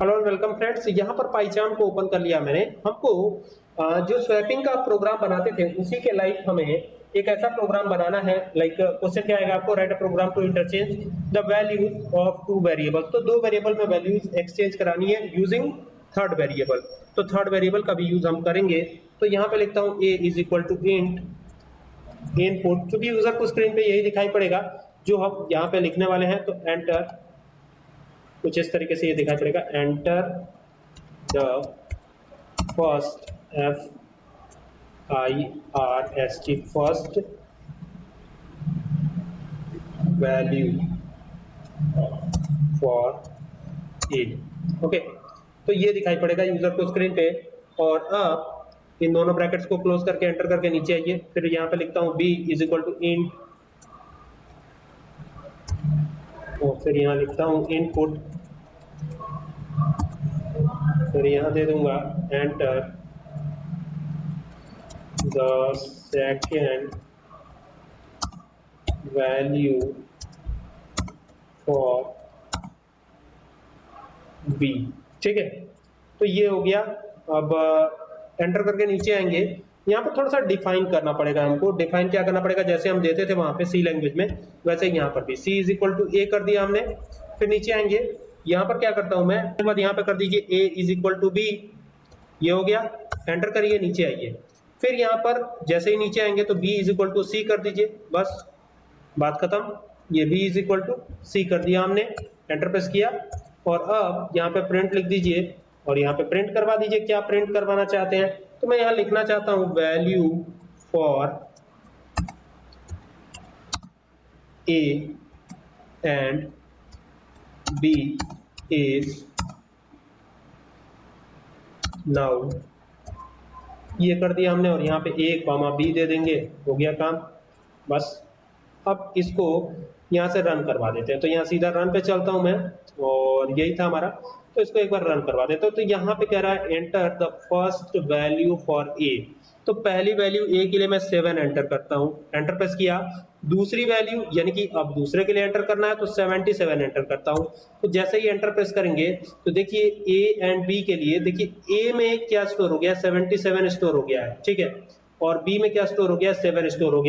Hello welcome friends यहाँ पर पाईचान को ओपन कर लिया मैंने। हमको जो स्वैपिंग का प्रोग्राम बनाते थे, उसी के लाइक हमें एक ऐसा प्रोग्राम बनाना है लाइक क्वेश्चन क्या आएगा? आपको write a program to interchange the values of two variable तो दो वेरिएबल में वैल्यूज़ एक्सचेंज करानी है यूजिंग थर्ड वेरिएबल तो थर्ड वेरिएबल का भी यूज़ हम करेंगे। तो यहाँ पे लिखता हूँ, a is equal to int input क्योंकि यूज़र को स्क्रीन पे यही दिखाई पड़ेगा, जो हम यहाँ पे लिखने वाले हैं तो एंटर कुछ इस तरीके से ये दिखाई पड़ेगा। Enter the first F I R S T first value for a okay तो ये दिखाई पड़ेगा यूज़र को स्क्रीन पे और अब इन दोनों ब्रैकेट्स को क्लोज करके एंटर करके नीचे आइए। फिर यहाँ पे लिखता हूँ b is equal to int और फिर यहाँ लिखता हूँ इनपुट फिर यहाँ दे दूँगा. Enter the second value for b ठीक है? तो ये हो गया. अब एंटर करके नीचे आएँगे. यहाँ पर थोड़ा सा डिफाइन करना पड़ेगा हमको. डिफाइन क्या करना पड़ेगा? जैसे हम देते थे वहाँ पे सी लैंग्वेज में, वैसे यहाँ पर भी. C is equal to a कर दिया हमने. फिर नीचे आएँगे. यहाँ पर क्या करता हूँ मैं? बाद यहाँ पे कर दीजिए a is equal to b ये हो गया। एंटर करिए, नीचे आइए। फिर यहाँ पर जैसे ही नीचे आएँगे तो b is equal to c कर दीजिए। बस, बात खत्म। ये b is equal to c कर दिया हमने। एंटर प्रेस किया। और अब यहाँ पे प्रिंट लिख दीजिए। और यहाँ पे प्रिंट करवा दीजिए क्या प्रिंट करवाना चाहते हैं। तो मैं यहाँ लिखना चाहता हूँ value for a and b is now ये कर दिया हमने और यहाँ पे ए कॉमा बी दे देंगे। हो गया काम। बस। अब इसको यहाँ से रन करवा देते हैं। तो यहाँ सीधा रन पे चलता हूँ मैं, और यही था हमारा। तो इसको एक बार रन करवा देते हो। तो यहाँ पे कह रहा है enter the first value for a तो पहली वैल्यू ए के लिए मैं सेवन एंटर करता हूँ। एंटर प्रेस किया। दूसरी वैल्यू यानी कि अब दूसरे के लिए एंटर करना है तो 77 एंटर करता हूँ। तो जैसे ही एंटर प्रेस करेंगे तो देखिए ए एंड बी के लिए, देखिए ए में क्या स्टोर हो गया? 77 स्टोर हो गया है, ठीक है? और बी में क्या स्टोर हो गया? 7 स्टोर हो गया